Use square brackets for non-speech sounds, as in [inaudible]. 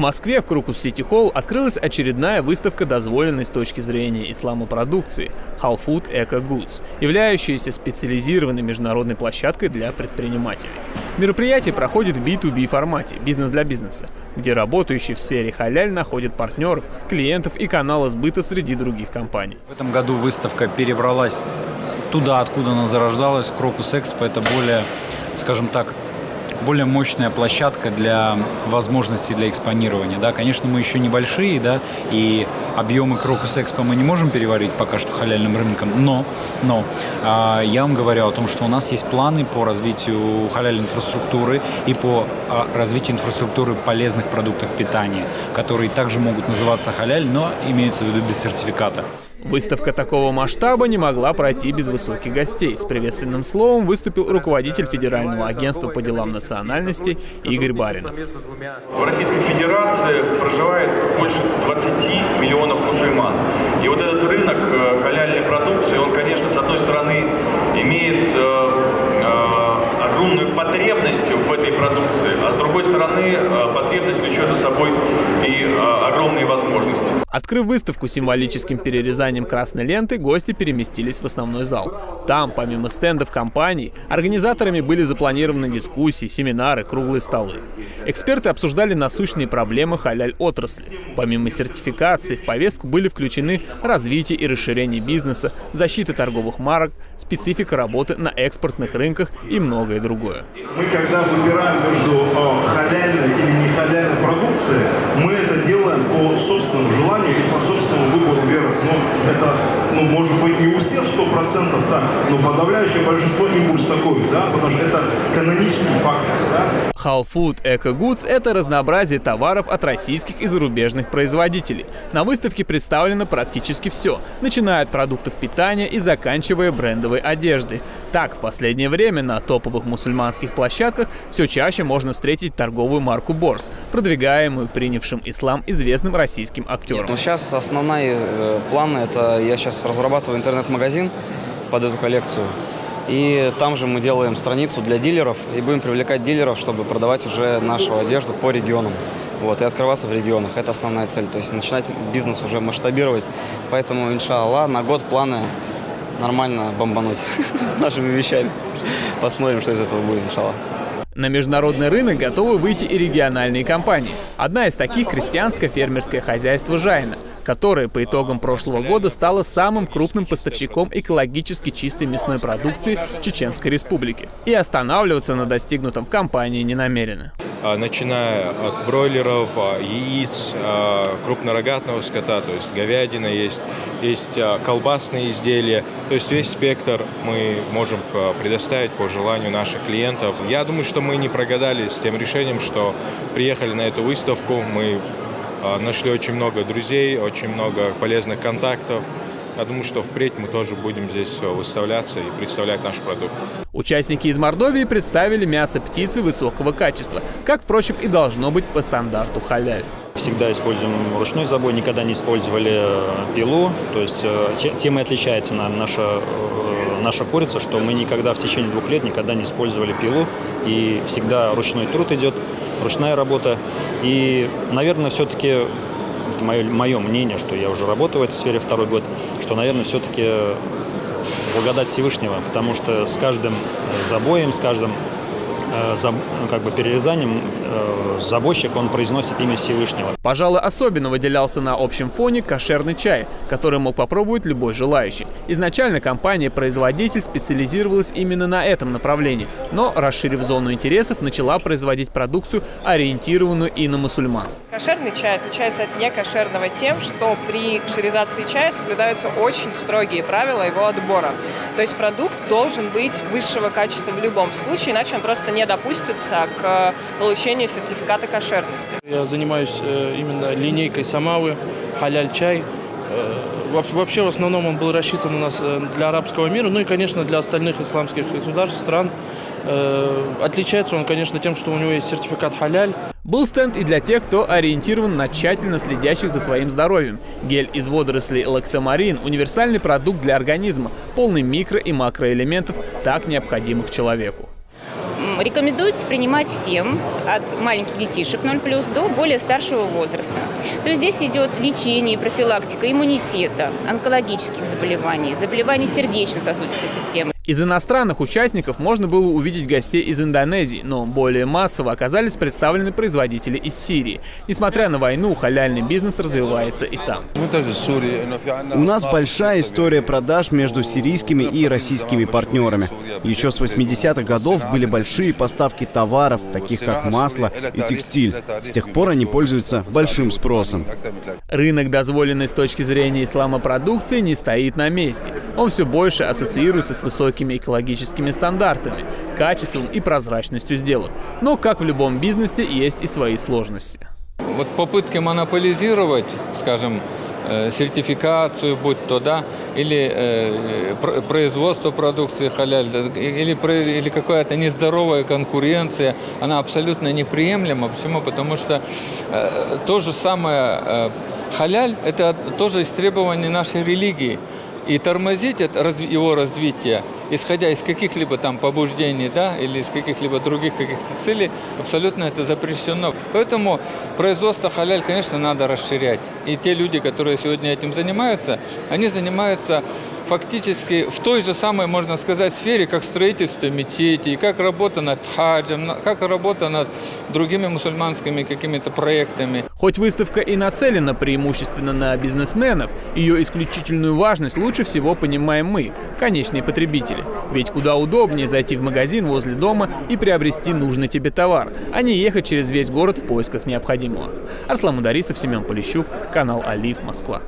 Москве в Крокус Сити Холл открылась очередная выставка дозволенной с точки зрения ислама продукции Halal Food Eco Goods, являющаяся специализированной международной площадкой для предпринимателей. Мероприятие проходит в B2B формате, бизнес для бизнеса, где работающие в сфере халяль находят партнеров, клиентов и каналы сбыта среди других компаний. В этом году выставка перебралась туда, откуда она зарождалась, Крокус Экспо. Это более, скажем так, более мощная площадка для возможностей для экспонирования. Да, конечно, мы еще небольшие, да, и объемы Крокус Экспо мы не можем переварить пока что халяльным рынком, но, но э, я вам говорю о том, что у нас есть планы по развитию халяльной инфраструктуры и по э, развитию инфраструктуры полезных продуктов питания, которые также могут называться халяль, но имеются в виду без сертификата. Выставка такого масштаба не могла пройти без высоких гостей. С приветственным словом выступил руководитель Федерального агентства по делам национальности Игорь Баринов. В Российской Федерации проживает больше 20 миллионов мусульман. И вот этот рынок э, халяльной продукции, он, конечно, с одной стороны имеет э, э, огромную потребность в этой продукции, а с другой стороны потребность влечет за собой и огромные возможности. Открыв выставку символическим перерезанием красной ленты, гости переместились в основной зал. Там, помимо стендов компаний, организаторами были запланированы дискуссии, семинары, круглые столы. Эксперты обсуждали насущные проблемы халяль-отрасли. Помимо сертификации, в повестку были включены развитие и расширение бизнеса, защита торговых марок, специфика работы на экспортных рынках и многое другое. Мы когда выбираем между э, халяльной или не халяльной продукцией, мы это делаем по собственному желанию и по собственному выбору веры. Но это, ну, может быть, не у всех сто процентов так, но подавляющее большинство импульс такой, да, потому что это канонический фактор, да. Halal Food Eco Goods – это разнообразие товаров от российских и зарубежных производителей. На выставке представлено практически все, начиная от продуктов питания и заканчивая брендовой одеждой. Так, в последнее время на топовых мусульманских площадках все чаще можно встретить торговую марку Борс, продвигаемую принявшим ислам известным российским актером. Ну, сейчас основная э, планы – это я сейчас разрабатываю интернет-магазин под эту коллекцию. И там же мы делаем страницу для дилеров и будем привлекать дилеров, чтобы продавать уже нашу одежду по регионам. Вот, и открываться в регионах. Это основная цель. То есть начинать бизнес уже масштабировать. Поэтому, иншаллах, на год планы нормально бомбануть [laughs] с нашими вещами. Посмотрим, что из этого будет, иншаллах. На международный рынок готовы выйти и региональные компании. Одна из таких – крестьянское фермерское хозяйство «Жайна», которое по итогам прошлого года стало самым крупным поставщиком экологически чистой мясной продукции Чеченской Республики. И останавливаться на достигнутом в компании не намерены. А, начиная от бройлеров, а, яиц, а, крупнорогатного скота, то есть говядина есть, есть колбасные изделия, то есть весь спектр мы можем предоставить по желанию наших клиентов. Я думаю, что мы не прогадали с тем решением, что приехали на эту выставку, мы нашли очень много друзей, очень много полезных контактов, я думаю, что впредь мы тоже будем здесь выставляться и представлять наш продукт. Участники из Мордовии представили мясо птицы высокого качества, как, впрочем, и должно быть по стандарту халяль. Всегда используем ручной забой, никогда не использовали э, пилу. То есть э, тем и отличается наша, э, наша курица, что мы никогда в течение двух лет никогда не использовали пилу. И всегда ручной труд идет, ручная работа. И, наверное, все-таки это мое, мое мнение, что я уже работаю в этой сфере второй год, что, наверное, все-таки благодать Всевышнего, потому что с каждым забоем, с каждым как бы перерезанием э, забойщик, он произносит имя Всевышнего. Пожалуй, особенно выделялся на общем фоне кошерный чай, который мог попробовать любой желающий. Изначально компания-производитель специализировалась именно на этом направлении, но, расширив зону интересов, начала производить продукцию, ориентированную и на мусульман. Кошерный чай отличается от некошерного тем, что при кошеризации чая соблюдаются очень строгие правила его отбора. То есть продукт должен быть высшего качества в любом случае, иначе он просто не допустится к получению сертификата кошерности. Я занимаюсь э, именно линейкой самавы, халяль-чай. Э, вообще, в основном он был рассчитан у нас э, для арабского мира, ну и, конечно, для остальных исламских государств, стран. Отличается он, конечно, тем, что у него есть сертификат халяль. Был стенд и для тех, кто ориентирован на тщательно следящих за своим здоровьем. Гель из водорослей лактомарин – универсальный продукт для организма, полный микро- и макроэлементов, так необходимых человеку рекомендуется принимать всем, от маленьких детишек 0+, до более старшего возраста. То есть здесь идет лечение и профилактика иммунитета, онкологических заболеваний, заболеваний сердечно-сосудистой системы. Из иностранных участников можно было увидеть гостей из Индонезии, но более массово оказались представлены производители из Сирии. Несмотря на войну, халяльный бизнес развивается и там. У нас большая история продаж между сирийскими и российскими партнерами. Еще с 80-х годов были большие поставки товаров, таких как масло и текстиль. С тех пор они пользуются большим спросом. Рынок, дозволенный с точки зрения ислама продукции, не стоит на месте. Он все больше ассоциируется с высоким высокими экологическими стандартами, качеством и прозрачностью сделок. Но, как в любом бизнесе, есть и свои сложности. Вот попытки монополизировать, скажем, э, сертификацию, будь то, да, или э, производство продукции халяль, или, или какая-то нездоровая конкуренция, она абсолютно неприемлема. Почему? Потому что э, то же самое э, халяль – это тоже из требований нашей религии. И тормозить его развитие исходя из каких-либо там побуждений, да, или из каких-либо других каких-то целей, абсолютно это запрещено. Поэтому производство халяль, конечно, надо расширять. И те люди, которые сегодня этим занимаются, они занимаются фактически в той же самой, можно сказать, сфере, как строительство мечети, как работа над хаджем, как работа над другими мусульманскими какими-то проектами. Хоть выставка и нацелена преимущественно на бизнесменов, ее исключительную важность лучше всего понимаем мы, конечные потребители. Ведь куда удобнее зайти в магазин возле дома и приобрести нужный тебе товар, а не ехать через весь город в поисках необходимого. Арслан Мударисов, Семен Полищук, канал Алиф, Москва.